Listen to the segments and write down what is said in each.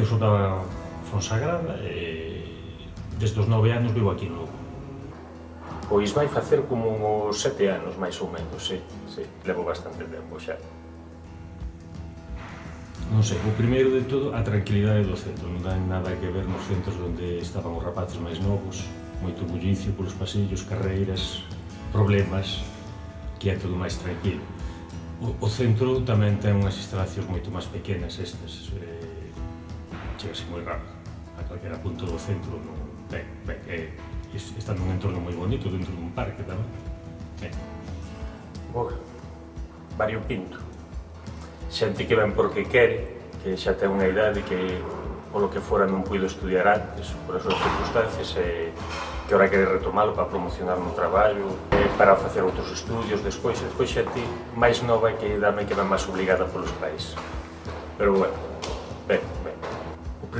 eu sou da Fonsagrada e desde os nove anos vivo aquí en Lugo. Pois vai facer como uns sete anos, máis ou menos, sí, sí. Levo bastante tempo xa. Non sei, o primeiro de todo, a tranquilidade do centro. Non ten nada que ver nos centros onde estaban os rapaces máis novos, moito bullicio polos pasillos, carreiras, problemas, que é todo máis tranquilo. O, o centro tamén ten unhas instalacións moito máis pequenas estas, eh, chegase moi rápido a calquera punto do centro non, ben, ben, é, eh, está nun entorno moi bonito dentro dun parque tamén ben. Boa, Vario Pinto xente que ven porque quere que xa ten unha idade que polo que fora non puido estudiar antes por as súas circunstancias e que ora quere retomalo para promocionar no traballo, eh, para facer outros estudios despois, e despois xa ti máis nova que dame que ven máis obligada polos pais. Pero bueno, ben, ben.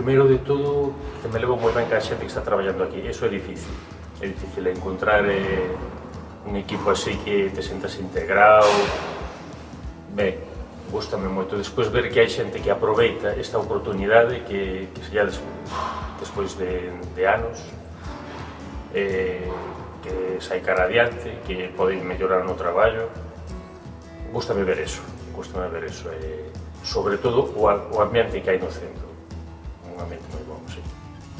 Primeiro de todo, que me levo moi ben que a xente que está traballando aquí. Eso é difícil. É difícil encontrar eh, un equipo así que te sentas integrado. Ben, gustame moito. Despois ver que hai xente que aproveita esta oportunidade que, que se des, despois de, de anos eh, que sai cara adiante, que pode mellorar no traballo. Gústame ver eso, gústame ver eso. Eh, sobre todo o, o ambiente que hai no centro normalmente moi bom, Sí.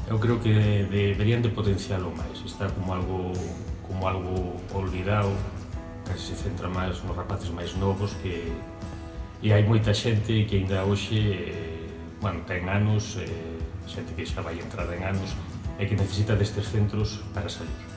Eu creo que deberían de potencialo máis, está como algo como algo olvidado, casi se centra máis nos rapaces máis novos que e hai moita xente que ainda hoxe eh, bueno, ten anos, eh, xente que xa vai entrar en anos e que necesita destes centros para salir.